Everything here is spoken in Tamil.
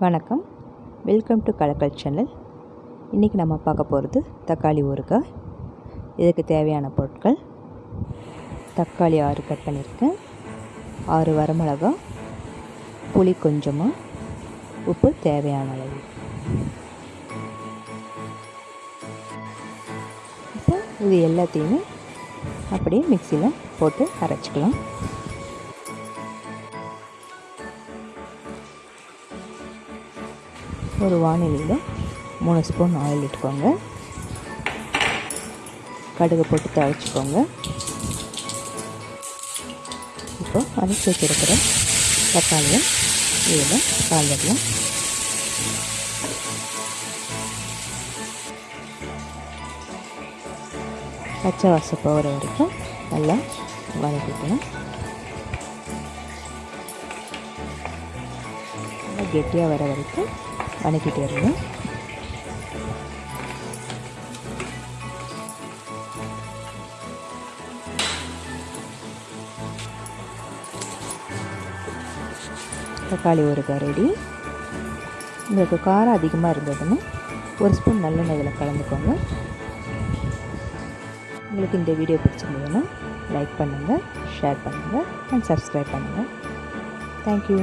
வணக்கம். வெல்கம் டு கலக்கல் சேனல் இன்றைக்கி நம்ம பார்க்க போகிறது தக்காளி ஊறுகாய். இதுக்கு தேவையான பொருட்கள். தக்காளி ஆறு கட் பண்ணியிருக்கேன். ஆறு வரமிளகா. புளி கொஞ்சமாக உப்பு தேவையான அளவு. இப்போ இது எல்லாத்தையுமே அப்படியே மிக்சியில் போட்டு அரைச்சிக்கலாம். ஒரு வானிலையில் மூணு ஸ்பூன் ஆயில் இட்டுக்கோங்க. கடுகு போட்டு தழைச்சிக்கோங்க இப்போ அரைச்சி வச்சுருக்கிற தக்காளியை இதில் கால் பச்சை வாசம் போகிற வரைக்கும் நல்லா வதக்கிக்கணும். நல்லா கெட்டியாக வர வரைக்கும் வதக்கிட்டே இருங்க. தக்காளி ஒரு ரெடி உங்களுக்கு காரம் அதிகமாக இருந்ததுன்னா ஒரு ஸ்பூன் நல்லெண்ணெய் இதில் கலந்துக்கோங்க. உங்களுக்கு இந்த வீடியோ பிடிச்சிருந்ததுன்னா லைக் பண்ணுங்கள் ஷேர் பண்ணுங்கள் அண்ட் சப்ஸ்கிரைப் பண்ணுங்கள் தேங்க்யூ